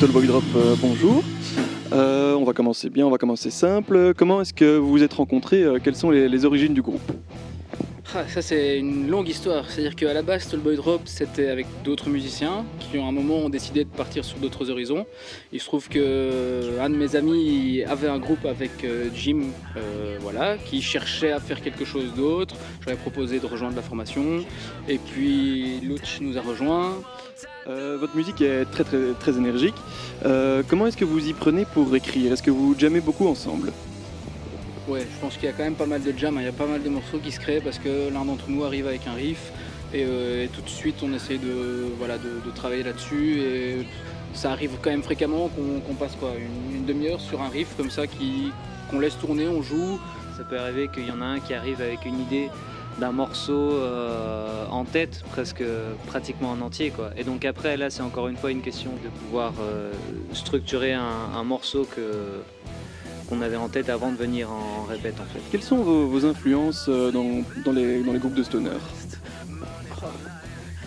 Tallboy Drop, euh, bonjour. Euh, on va commencer bien, on va commencer simple. Comment est-ce que vous vous êtes rencontrés euh, Quelles sont les origines du groupe? Ah, ça c'est une longue histoire, c'est-à-dire qu'à la base Tallboy Drop c'était avec d'autres musiciens qui à un moment ont décidé de partir sur d'autres horizons. Il se trouve que un de mes amis avait un groupe avec euh, Jim euh, voilà, qui cherchait à faire quelque chose d'autre. Ai proposé de rejoindre la formation et puis Luch nous a rejoints. Euh, Votre musique est très très, très énergique. Euh, comment est-ce que vous y prenez pour écrire? Est-ce que vous jammez beaucoup ensemble? Ouais, je pense qu'il y a quand même pas mal de jams, hein. il y a pas mal de morceaux qui se créent parce que l'un d'entre nous arrive avec un riff et, euh, tout de suite on essaye de, voilà, de, travailler là-dessus et ça arrive quand même fréquemment qu'on passe quoi, une, demi-heure sur un riff comme ça qu'on laisse tourner, on joue. Ça peut arriver qu'il y en a un qui arrive avec une idée d'un morceau euh, en tête, presque pratiquement en entier. Et donc après, là, c'est encore une fois une question de pouvoir euh, structurer un morceau que qu'on avait en tête avant de venir en répète en fait. Quelles sont vos, vos influences euh, dans, dans les, dans les groupes de stoner?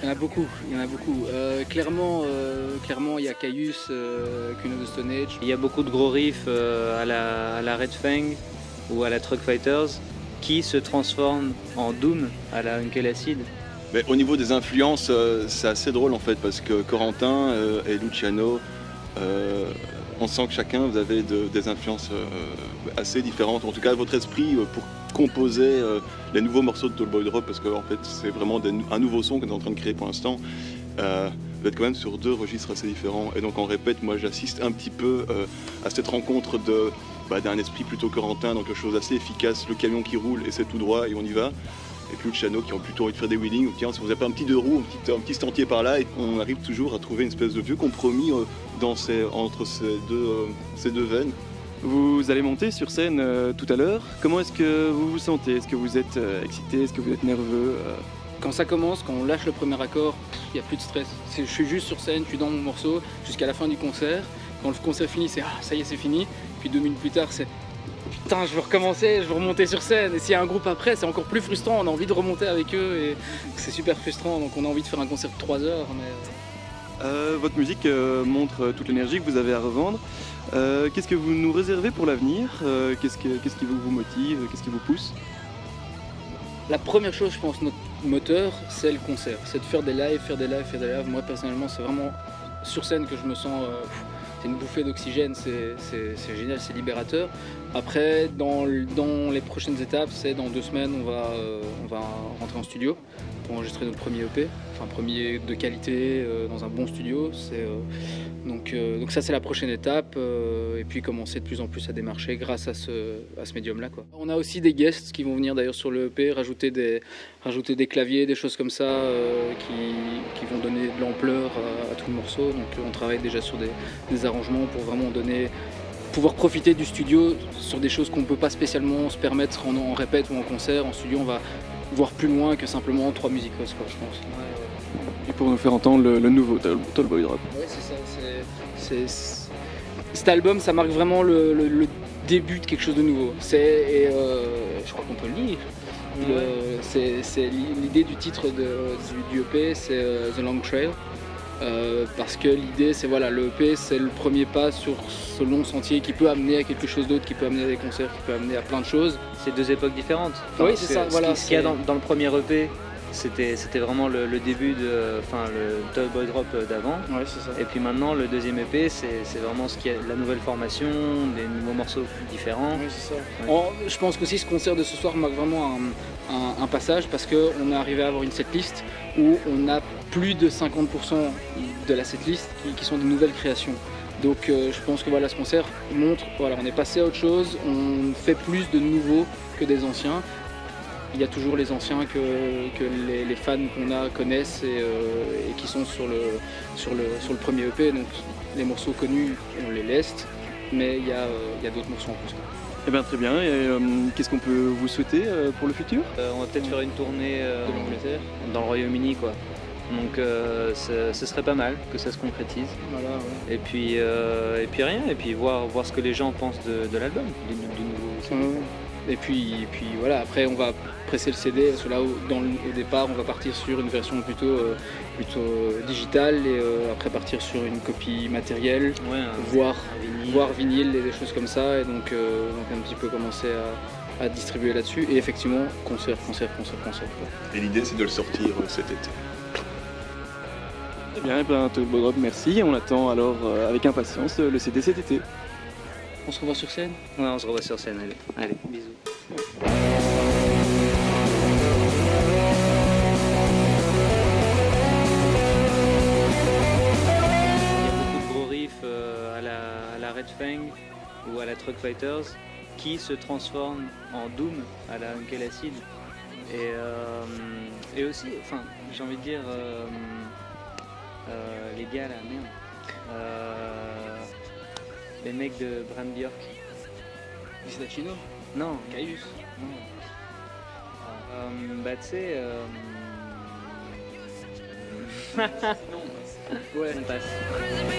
Il y en a beaucoup, il y en a beaucoup. Euh, clairement, euh, clairement, il y a Caius, euh, of the Stone Age. Il y a beaucoup de gros riffs euh, à, la, à la Red Fang ou à la Truck Fighters qui se transforment en Doom à la Uncle Acid. Mais au niveau des influences, euh, c'est assez drôle en fait parce que Corentin euh, et Luciano, euh, on sent que chacun vous avez de- des influences euh, assez différentes. En tout cas, votre esprit euh, pour composer euh, les nouveaux morceaux de Tallboy Drop parce que en fait c'est vraiment un nouveau son qu'on est en train de créer pour l'instant. Vous êtes quand même sur deux registres assez différents et donc en répète, moi j'assiste un petit peu à cette rencontre de bah, d'un esprit plutôt Corentin, donc quelque chose d'assez efficace, le camion qui roule et c'est tout droit et on y va et puis Luciano qui ont plutôt envie de faire des wheelings, ou tiens, si vous avez pas un petit deux roues, un petit, un petit stantier par là, et on arrive toujours à trouver une espèce de vieux compromis euh, dans ces, entre ces deux, euh, ces deux veines. Vous allez monter sur scène euh, tout à l'heure. Comment est-ce que vous vous sentez? Est-ce que vous êtes euh, excité? Est-ce que vous êtes nerveux Euh, Quand ça commence, quand on lâche le premier accord, il n'y a plus de stress. Je suis juste sur scène, je suis dans mon morceau jusqu'à la fin du concert. Quand le concert finit, c'est ah, ça y est, c'est fini. Puis deux minutes plus tard, c'est putain, je veux recommencer, je veux remonter sur scène. Et s'il y a un groupe après, c'est encore plus frustrant. On a envie de remonter avec eux et c'est super frustrant. Donc on a envie de faire un concert de 3 heures. Mais... Euh, votre musique euh, montre euh, toute l'énergie que vous avez à revendre. Euh, qu'est-ce que vous nous réservez pour l'avenir? Euh, Qu'est-ce que- qu'est-ce qui vous, vous motive? Qu'est-ce qui vous pousse? La première chose, je pense, notre moteur, c'est le concert. C'est de faire des lives, faire des lives, faire des lives. Moi, personnellement, c'est vraiment sur scène que je me sens. C'est une bouffée d'oxygène, c'est génial, c'est libérateur. Après, dans, le- dans les prochaines étapes, c'est dans deux semaines, on va, euh, on va rentrer en studio pour enregistrer notre premier EP, enfin premier de qualité euh, dans un bon studio. Euh, donc, euh, donc ça c'est la prochaine étape et puis commencer de plus en plus à démarcher grâce à ce, à ce médium là. On a aussi des guests qui vont venir d'ailleurs sur le EP, rajouter des, rajouter des claviers, des choses comme ça qui, qui vont donner de l'ampleur à, tout le morceau. Donc on travaille déjà sur des, des arrangements pour vraiment donner pouvoir profiter du studio sur des choses qu'on ne peut pas spécialement se permettre en, en répète ou en concert. En studio on va voir plus loin que simplement trois musicos quoi je pense. Et pour nous faire entendre le, le nouveau Tall- Tallboy Drop. Ouais, c'est ça. c'est- c'est- Cet album, ça marque vraiment le, le- le début de quelque chose de nouveau. C'est, euh, je crois qu'on peut le lire. C'est, c'est l'i- l'idée du titre de- du, du EP, c'est euh, The Long Trail. Euh, parce que l'idée, c'est voilà, le EP, c'est le premier pas sur ce long sentier qui peut amener à quelque chose d'autre, qui peut amener à des concerts, qui peut amener à plein de choses. C'est deux époques différentes. Oui, c'est ça, Ce voilà, Ce qu'il y a dans le premier EP, c'était vraiment le, le début de, enfin le Tallboy Drop d'avant. Ouais, c'est ça. Et puis maintenant, le deuxième EP, c'est vraiment ce qui est la nouvelle formation, des nouveaux morceaux différents. Oui, c'est ça. Ouais. En- je pense qu'aussi ce concert de ce soir marque vraiment un, un- un passage parce qu'on est arrivé à avoir une setlist où on a plus de 50% de la setlist qui, qui sont de nouvelles créations. Donc euh, je pense que voilà, ce concert montre, voilà, on est passé à autre chose, on fait plus de nouveaux que des anciens. Il y a toujours les anciens que, que les, les fans qu'on a connaissent et, euh, et qui sont sur le, sur, le, sur le premier EP. Donc les morceaux connus, on les laisse, mais il y a, euh, il y a d'autres morceaux en plus. Eh bien très bien. Et euh, qu'est-ce qu'on peut vous souhaiter euh, pour le futur? Euh, on va peut-être faire une tournée euh, De l'Angleterre. dans le Royaume-Uni, quoi. Donc euh, ce serait pas mal que ça se concrétise. Voilà, ouais. Et puis, euh, et puis rien, et puis voir, voir ce que les gens pensent de, de l'album, du, du nouveau. Et puis, et puis voilà, après on va presser le CD, parce que là au, dans le- au départ on va partir sur une version plutôt, euh, plutôt euh, digitale et euh, après partir sur une copie matérielle, Ouais, un, voire, un vinyle. voire vinyle et des choses comme ça. Et donc, euh, donc un petit peu commencer à, à distribuer là-dessus. Et effectivement, concert, concert, concert, concert. quoi. Et l'idée, c'est de le sortir cet été. Très bien, et ben, Turbo Drop, merci. On attend alors euh, avec impatience le CD cet été. On se revoit sur scène Ouais, on se revoit sur scène, allez. Allez, bisous. Il y a beaucoup de gros riffs à, la, à la Red Fang ou à la Truck Fighters qui se transforment en Doom à la Uncle Acid. Et, euh, et aussi, enfin, j'ai envie de dire, euh, euh, les gars là, merde. Les mecs de Bram Bjork. Visitachino Non, Caius non. Euh, bah tu sais, euh... Ouais. on passe.